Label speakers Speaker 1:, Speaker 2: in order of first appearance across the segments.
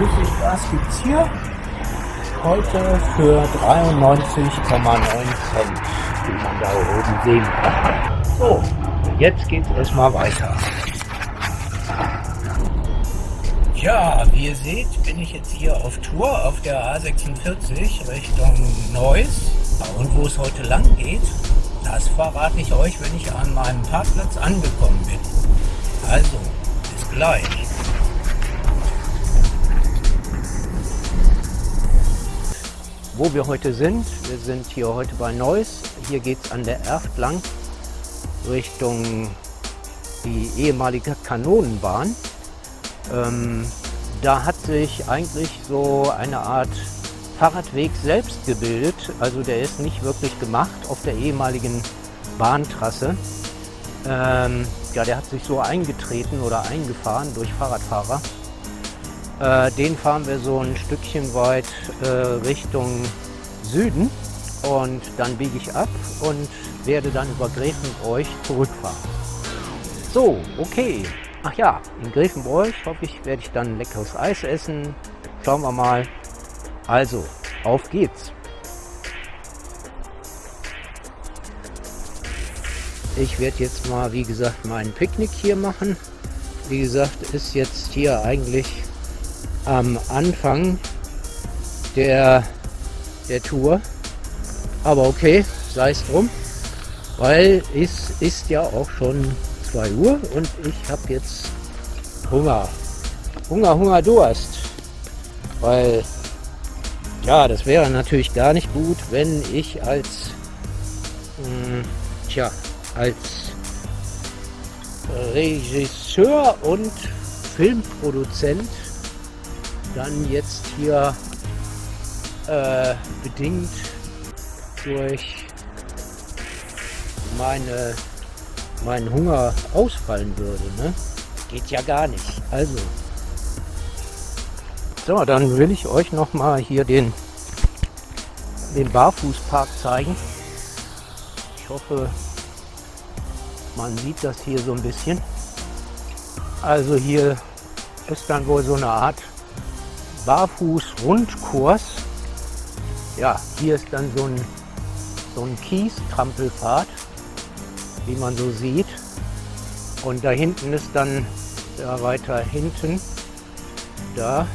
Speaker 1: Flüssiggas gibt es hier. Heute für 93,9 Cent, wie man da oben sehen kann. So, jetzt geht es erstmal weiter. Ja, wie ihr seht, bin ich jetzt hier auf Tour auf der A46 Richtung Neuss. Und wo es heute lang geht, das verrate ich euch, wenn ich an meinem Parkplatz angekommen gleich. Wo wir heute sind, wir sind hier heute bei Neuss. Hier geht es an der Erft lang Richtung die ehemalige Kanonenbahn. Ähm, da hat sich eigentlich so eine Art Fahrradweg selbst gebildet. Also der ist nicht wirklich gemacht auf der ehemaligen Bahntrasse. Ähm, ja, der hat sich so eingetreten oder eingefahren durch Fahrradfahrer. Äh, den fahren wir so ein Stückchen weit äh, Richtung Süden und dann biege ich ab und werde dann über Grevenbroich zurückfahren. So, okay. Ach ja, in Grevenbroich hoffe ich, werde ich dann leckeres Eis essen. Schauen wir mal. Also, auf geht's. Ich werde jetzt mal, wie gesagt, meinen Picknick hier machen. Wie gesagt, ist jetzt hier eigentlich am Anfang der, der Tour. Aber okay, sei es drum. Weil es ist ja auch schon 2 Uhr und ich habe jetzt Hunger. Hunger, Hunger, Durst. Weil, ja, das wäre natürlich gar nicht gut, wenn ich als, mh, hm, tja, als Regisseur und Filmproduzent dann jetzt hier äh, bedingt durch meine mein Hunger ausfallen würde. Ne? Geht ja gar nicht. Also. So, dann will ich euch noch mal hier den, den Barfußpark zeigen. Ich hoffe, man sieht das hier so ein bisschen. Also hier ist dann wohl so eine Art Barfuß-Rundkurs. Ja, hier ist dann so ein, so ein Kies-Trampelpfad wie man so sieht. Und da hinten ist dann, da weiter hinten, da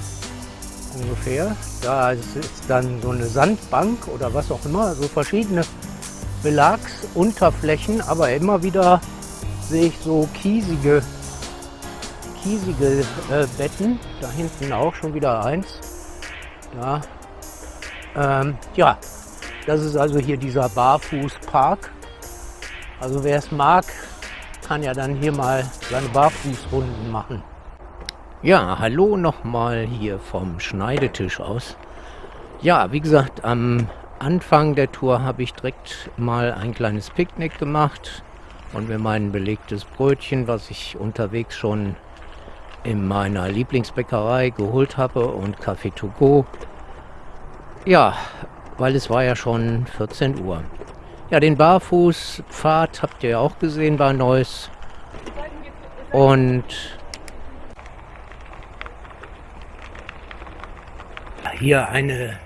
Speaker 1: ungefähr, da ist dann so eine Sandbank oder was auch immer, so verschiedene Belagsunterflächen, aber immer wieder sehe ich so kiesige, kiesige äh, Betten. Da hinten auch schon wieder eins. Da. Ähm, ja, das ist also hier dieser Barfußpark. Also wer es mag, kann ja dann hier mal seine Barfußrunden machen. Ja, hallo nochmal hier vom Schneidetisch aus. Ja, wie gesagt, am Anfang der Tour habe ich direkt mal ein kleines Picknick gemacht und mir mein belegtes Brötchen, was ich unterwegs schon in meiner Lieblingsbäckerei geholt habe und Kaffee to go. Ja, weil es war ja schon 14 Uhr. Ja, den Barfußpfad habt ihr ja auch gesehen bei Neuss. Und hier eine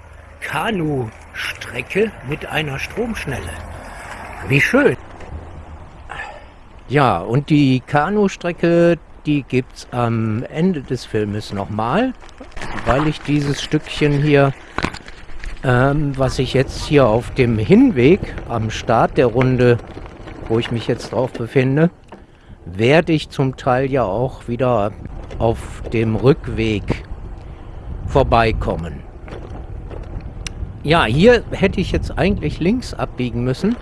Speaker 1: Kanustrecke mit einer Stromschnelle. Wie schön. Ja, und die Kanustrecke, die gibt es am Ende des Filmes nochmal, weil ich dieses Stückchen hier ähm, was ich jetzt hier auf dem Hinweg am Start der Runde, wo ich mich jetzt drauf befinde, werde ich zum Teil ja auch wieder auf dem Rückweg vorbeikommen. Ja, hier hätte ich jetzt eigentlich links abbiegen müssen.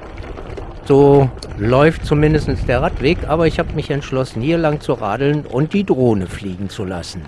Speaker 1: So läuft zumindest der Radweg, aber ich habe mich entschlossen, hier lang zu radeln und die Drohne fliegen zu lassen.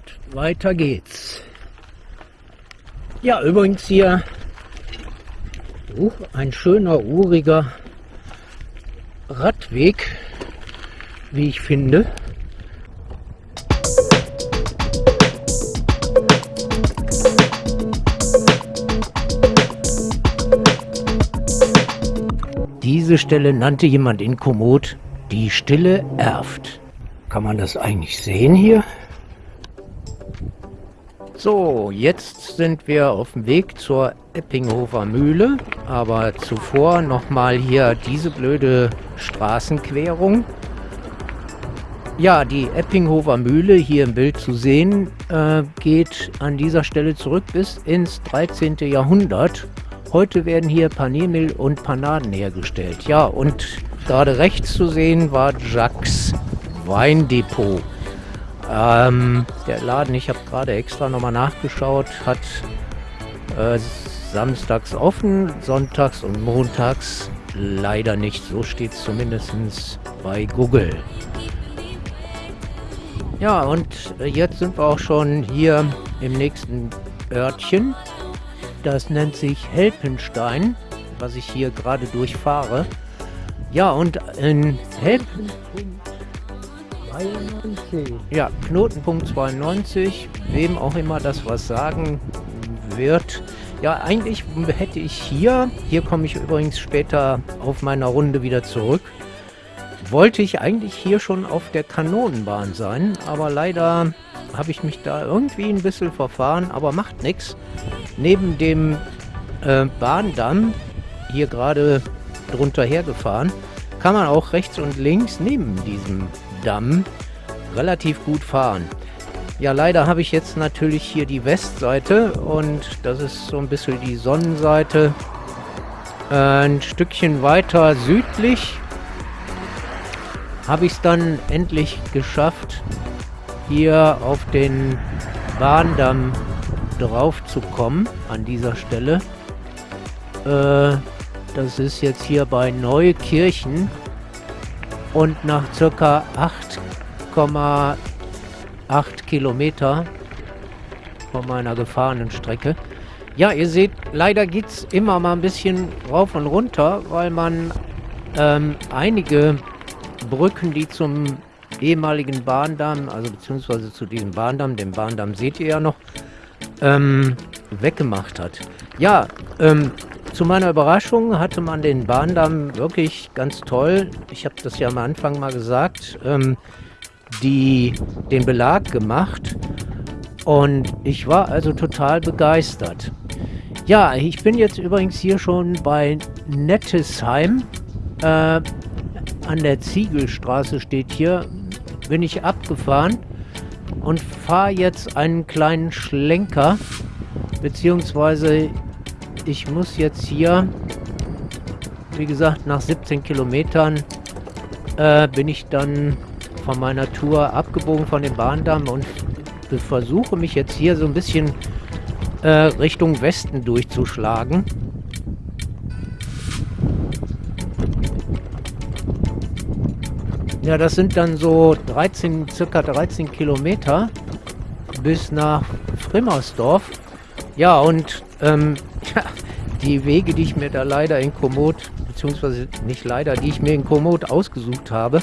Speaker 1: Und weiter geht's. Ja, übrigens hier uh, ein schöner, uriger Radweg, wie ich finde. Diese Stelle nannte jemand in Komoot die Stille Erft. Kann man das eigentlich sehen hier? So, jetzt sind wir auf dem Weg zur Eppinghofer Mühle, aber zuvor nochmal hier diese blöde Straßenquerung. Ja, die Eppinghofer Mühle, hier im Bild zu sehen, äh, geht an dieser Stelle zurück bis ins 13. Jahrhundert. Heute werden hier Paniermehl und Panaden hergestellt. Ja, und gerade rechts zu sehen war Jacques Weindepot. Ähm, der Laden, ich habe gerade extra nochmal nachgeschaut, hat äh, samstags offen, sonntags und montags leider nicht. So steht es zumindest bei Google. Ja, und jetzt sind wir auch schon hier im nächsten Örtchen. Das nennt sich Helpenstein, was ich hier gerade durchfahre. Ja, und in Helpenstein 92. Ja, Knotenpunkt 92. Wem auch immer das was sagen wird. Ja, eigentlich hätte ich hier, hier komme ich übrigens später auf meiner Runde wieder zurück, wollte ich eigentlich hier schon auf der Kanonenbahn sein, aber leider habe ich mich da irgendwie ein bisschen verfahren, aber macht nichts. Neben dem äh, Bahndamm, hier gerade drunter hergefahren, kann man auch rechts und links neben diesem Damm relativ gut fahren. Ja, leider habe ich jetzt natürlich hier die Westseite und das ist so ein bisschen die Sonnenseite. Äh, ein Stückchen weiter südlich habe ich es dann endlich geschafft, hier auf den Bahndamm drauf zu kommen, an dieser Stelle. Äh, das ist jetzt hier bei Neukirchen und nach circa 8,8 Kilometer von meiner gefahrenen Strecke. Ja, ihr seht, leider geht es immer mal ein bisschen rauf und runter, weil man ähm, einige Brücken, die zum ehemaligen Bahndamm, also beziehungsweise zu diesem Bahndamm, den Bahndamm seht ihr ja noch, ähm, weggemacht hat. Ja, ähm, zu meiner Überraschung hatte man den Bahndamm wirklich ganz toll. Ich habe das ja am Anfang mal gesagt. Ähm, die, den Belag gemacht und ich war also total begeistert. Ja, ich bin jetzt übrigens hier schon bei Nettesheim. Äh, an der Ziegelstraße steht hier. Bin ich abgefahren und fahre jetzt einen kleinen Schlenker. Beziehungsweise ich muss jetzt hier, wie gesagt, nach 17 Kilometern äh, bin ich dann von meiner Tour abgebogen von dem Bahndamm und versuche mich jetzt hier so ein bisschen äh, Richtung Westen durchzuschlagen. Ja, das sind dann so 13, circa 13 Kilometer bis nach Frimmersdorf. Ja, und ähm, ja, die Wege, die ich mir da leider in Komoot, beziehungsweise nicht leider, die ich mir in Komoot ausgesucht habe,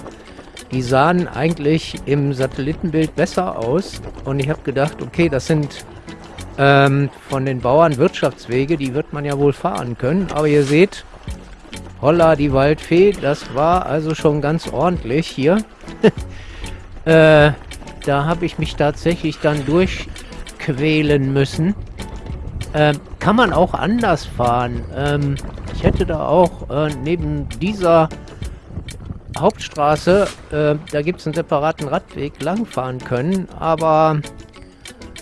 Speaker 1: die sahen eigentlich im Satellitenbild besser aus. Und ich habe gedacht, okay, das sind ähm, von den Bauern Wirtschaftswege, die wird man ja wohl fahren können. Aber ihr seht, holla die Waldfee, das war also schon ganz ordentlich hier. äh, da habe ich mich tatsächlich dann durchquälen müssen. Ähm, kann man auch anders fahren. Ähm, ich hätte da auch äh, neben dieser Hauptstraße, äh, da gibt es einen separaten Radweg langfahren können, aber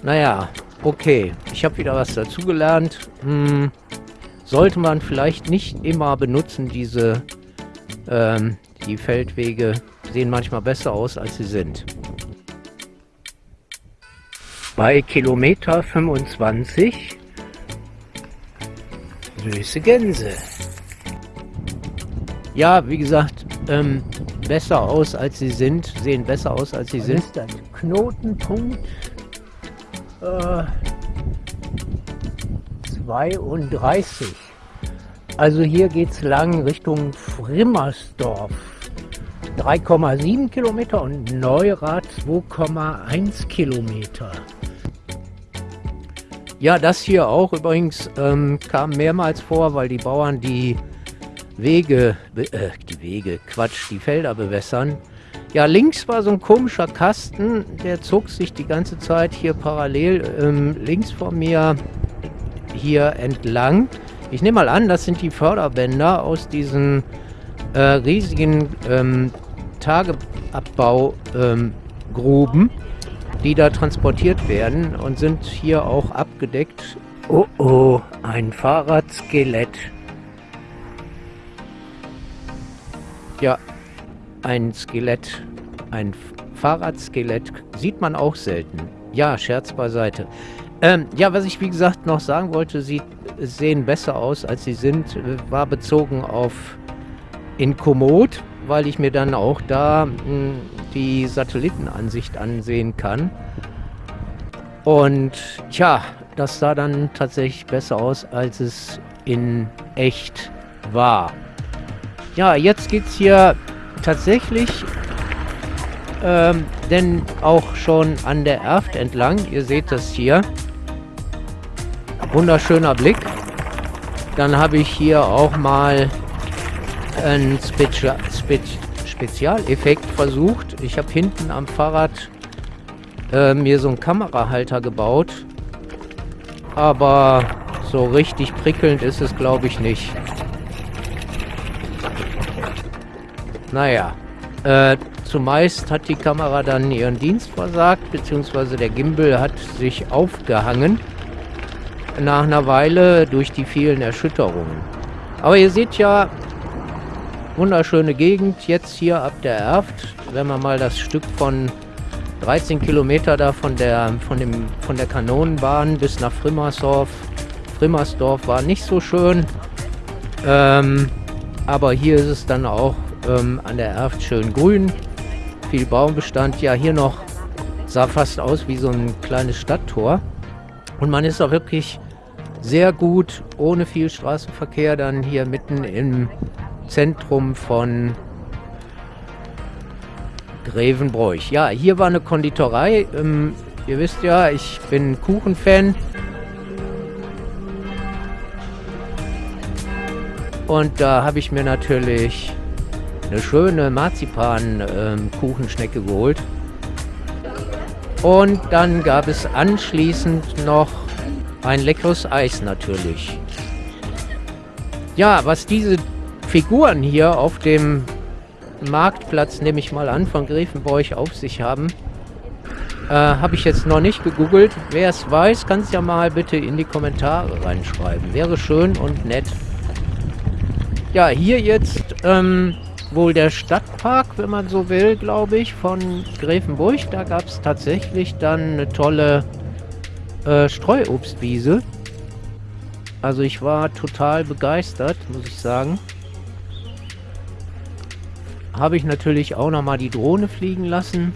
Speaker 1: naja, okay. Ich habe wieder was dazugelernt. Hm, sollte man vielleicht nicht immer benutzen, diese ähm, die Feldwege sehen manchmal besser aus, als sie sind. bei Kilometer 25 süße Gänse. Ja, wie gesagt, ähm, besser aus als sie sind, sehen besser aus als sie sind.
Speaker 2: ist ein Knotenpunkt äh, 32. Also hier geht es lang Richtung Frimmersdorf. 3,7 Kilometer und Neurath 2,1 Kilometer.
Speaker 1: Ja, das hier auch übrigens ähm, kam mehrmals vor, weil die Bauern die Wege, äh, die Wege, Quatsch, die Felder bewässern. Ja, links war so ein komischer Kasten, der zog sich die ganze Zeit hier parallel ähm, links von mir hier entlang. Ich nehme mal an, das sind die Förderbänder aus diesen äh, riesigen ähm, Tageabbaugruben, ähm, die da transportiert werden und sind hier auch abgedeckt. Oh oh, ein Fahrradskelett. Ja, ein Skelett, ein Fahrradskelett sieht man auch selten. Ja, Scherz beiseite. Ähm, ja, was ich wie gesagt noch sagen wollte, sie sehen besser aus, als sie sind, war bezogen auf Inkommod, weil ich mir dann auch da hm, die Satellitenansicht ansehen kann. Und tja, das sah dann tatsächlich besser aus, als es in echt war. Ja, jetzt geht es hier tatsächlich ähm, denn auch schon an der Erft entlang. Ihr seht das hier. Wunderschöner Blick. Dann habe ich hier auch mal einen Spezia Spe Spezialeffekt versucht. Ich habe hinten am Fahrrad äh, mir so einen Kamerahalter gebaut. Aber so richtig prickelnd ist es, glaube ich, nicht. Naja, äh, zumeist hat die Kamera dann ihren Dienst versagt, beziehungsweise der Gimbal hat sich aufgehangen nach einer Weile durch die vielen Erschütterungen. Aber ihr seht ja, wunderschöne Gegend jetzt hier ab der Erft. Wenn man mal das Stück von 13 Kilometer da von der, von dem, von der Kanonenbahn bis nach Frimmersdorf. Frimmersdorf war nicht so schön. Ähm, aber hier ist es dann auch ähm, an der Erft schön grün. Viel Baumbestand. Ja, hier noch sah fast aus wie so ein kleines Stadttor. Und man ist auch wirklich sehr gut, ohne viel Straßenverkehr, dann hier mitten im Zentrum von Grevenbroich. Ja, hier war eine Konditorei. Ähm, ihr wisst ja, ich bin Kuchenfan. Und da habe ich mir natürlich eine schöne Marzipan-Kuchenschnecke ähm, geholt. Und dann gab es anschließend noch ein leckeres Eis natürlich. Ja, was diese Figuren hier auf dem Marktplatz, nehme ich mal an, von Grevenbroich auf sich haben, äh, habe ich jetzt noch nicht gegoogelt. Wer es weiß, kann es ja mal bitte in die Kommentare reinschreiben. Wäre schön und nett. Ja, hier jetzt ähm, wohl der Stadtpark, wenn man so will, glaube ich, von Grevenburg. Da gab es tatsächlich dann eine tolle äh, Streuobstwiese. Also ich war total begeistert, muss ich sagen. Habe ich natürlich auch nochmal die Drohne fliegen lassen.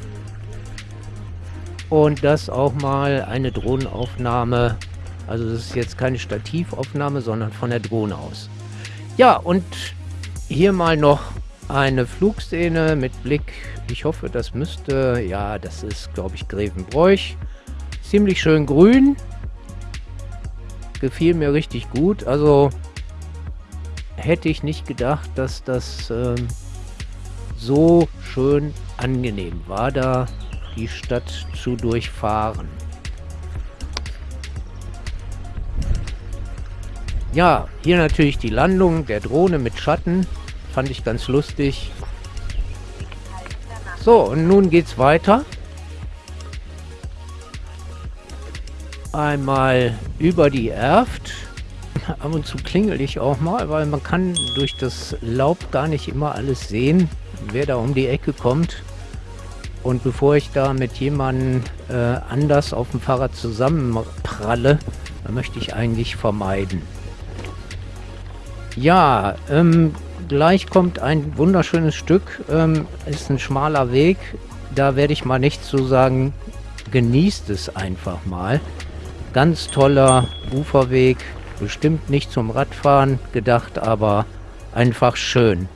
Speaker 1: Und das auch mal eine Drohnenaufnahme. Also das ist jetzt keine Stativaufnahme, sondern von der Drohne aus. Ja, und hier mal noch eine Flugszene mit Blick, ich hoffe, das müsste, ja, das ist, glaube ich, Grevenbroich. Ziemlich schön grün. Gefiel mir richtig gut. Also hätte ich nicht gedacht, dass das ähm, so schön angenehm war, da die Stadt zu durchfahren. Ja, hier natürlich die Landung der Drohne mit Schatten. Fand ich ganz lustig. So, und nun geht's weiter. Einmal über die Erft. Ab und zu klingel ich auch mal, weil man kann durch das Laub gar nicht immer alles sehen, wer da um die Ecke kommt. Und bevor ich da mit jemandem äh, anders auf dem Fahrrad zusammenpralle, möchte ich eigentlich vermeiden. Ja, ähm, gleich kommt ein wunderschönes Stück. Ähm, ist ein schmaler Weg. Da werde ich mal nichts zu sagen. Genießt es einfach mal. Ganz toller Uferweg. Bestimmt nicht zum Radfahren gedacht, aber einfach schön.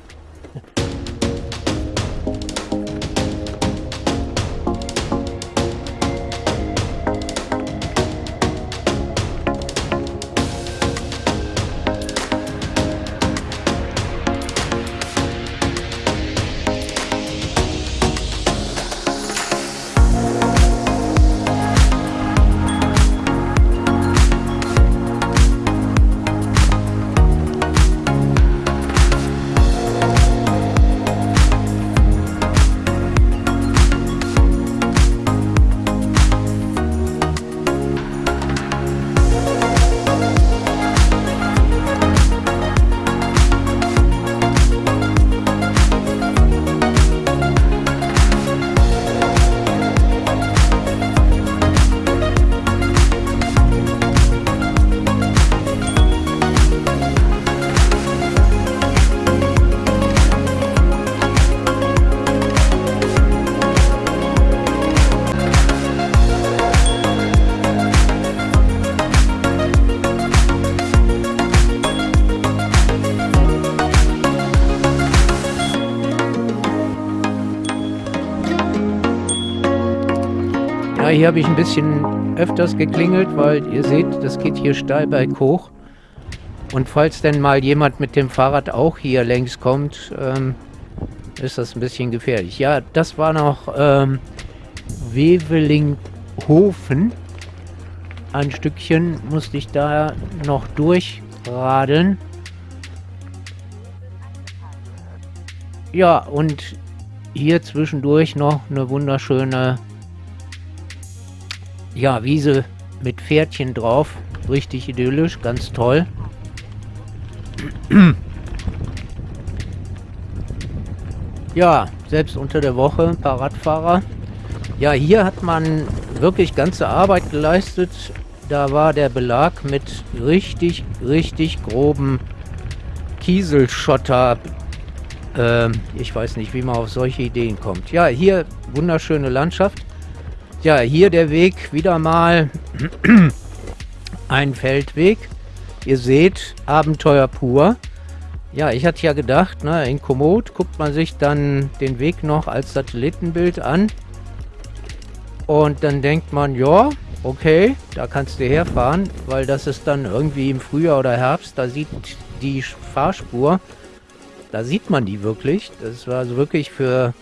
Speaker 1: Hier habe ich ein bisschen öfters geklingelt, weil ihr seht, das geht hier steil berghoch. Und falls denn mal jemand mit dem Fahrrad auch hier längs kommt, ähm, ist das ein bisschen gefährlich. Ja, das war noch ähm, Wevelinghofen. Ein Stückchen musste ich da noch durchradeln. Ja, und hier zwischendurch noch eine wunderschöne ja, Wiese mit Pferdchen drauf. Richtig idyllisch, ganz toll. Ja, selbst unter der Woche ein paar Radfahrer. Ja, hier hat man wirklich ganze Arbeit geleistet. Da war der Belag mit richtig, richtig groben Kieselschotter. Ähm, ich weiß nicht, wie man auf solche Ideen kommt. Ja, hier wunderschöne Landschaft. Ja, hier der Weg wieder mal ein Feldweg. Ihr seht, Abenteuer pur. Ja, ich hatte ja gedacht, ne, in Komoot guckt man sich dann den Weg noch als Satellitenbild an. Und dann denkt man, ja, okay, da kannst du herfahren, weil das ist dann irgendwie im Frühjahr oder Herbst, da sieht die Fahrspur, da sieht man die wirklich. Das war also wirklich für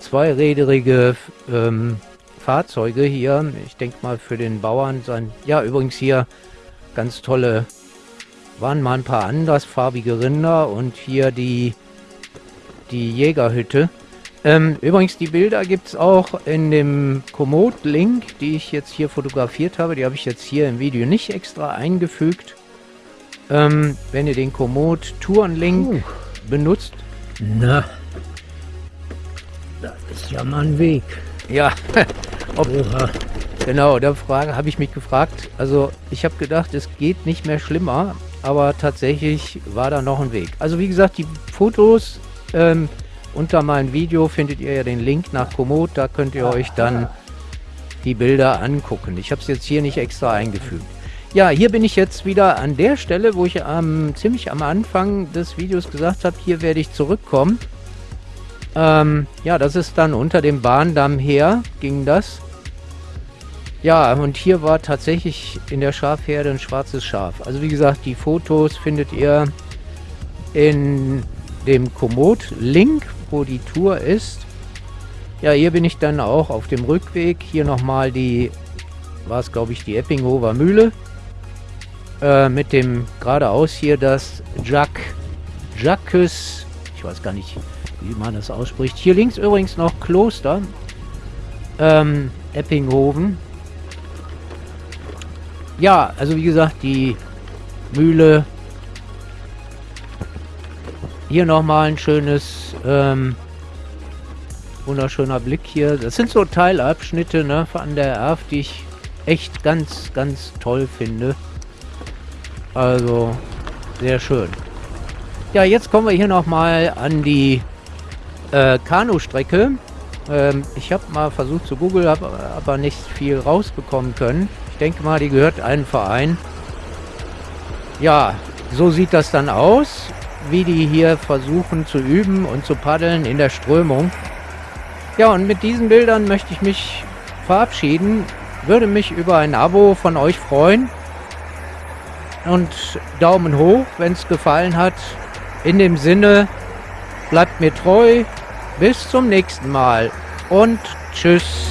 Speaker 1: zweiräderige ähm, Fahrzeuge hier. Ich denke mal für den Bauern sein. Ja, übrigens hier ganz tolle, waren mal ein paar andersfarbige Rinder und hier die, die Jägerhütte. Ähm, übrigens, die Bilder gibt es auch in dem Komoot-Link, die ich jetzt hier fotografiert habe. Die habe ich jetzt hier im Video nicht extra eingefügt. Ähm, wenn ihr den Komoot-Touren-Link uh. benutzt.
Speaker 2: Na, das ist ja mal ein Weg.
Speaker 1: Ja, ob, genau, da habe ich mich gefragt. Also ich habe gedacht, es geht nicht mehr schlimmer, aber tatsächlich war da noch ein Weg. Also wie gesagt, die Fotos ähm, unter meinem Video findet ihr ja den Link nach Komoot. Da könnt ihr euch dann die Bilder angucken. Ich habe es jetzt hier nicht extra eingefügt. Ja, hier bin ich jetzt wieder an der Stelle, wo ich ähm, ziemlich am Anfang des Videos gesagt habe, hier werde ich zurückkommen. Ähm, ja, das ist dann unter dem Bahndamm her, ging das. Ja, und hier war tatsächlich in der Schafherde ein schwarzes Schaf. Also wie gesagt, die Fotos findet ihr in dem Komoot-Link, wo die Tour ist. Ja, hier bin ich dann auch auf dem Rückweg. Hier nochmal die, war es glaube ich, die Eppinghofer Mühle. Äh, mit dem geradeaus hier das Jack, Jacques, ich weiß gar nicht, wie man das ausspricht. Hier links übrigens noch Kloster. Ähm, Eppinghoven. Ja, also wie gesagt, die Mühle. Hier nochmal ein schönes ähm, Wunderschöner Blick hier. Das sind so Teilabschnitte ne, von der Erf, die ich echt ganz, ganz toll finde. Also, sehr schön. Ja, jetzt kommen wir hier nochmal an die äh, Kanustrecke. Ähm, ich habe mal versucht zu googeln, habe aber nicht viel rausbekommen können. Ich denke mal, die gehört einem Verein. Ja, so sieht das dann aus, wie die hier versuchen zu üben und zu paddeln in der Strömung. Ja, und mit diesen Bildern möchte ich mich verabschieden. Würde mich über ein Abo von euch freuen. Und Daumen hoch, wenn es gefallen hat. In dem Sinne, bleibt mir treu. Bis zum nächsten Mal und tschüss.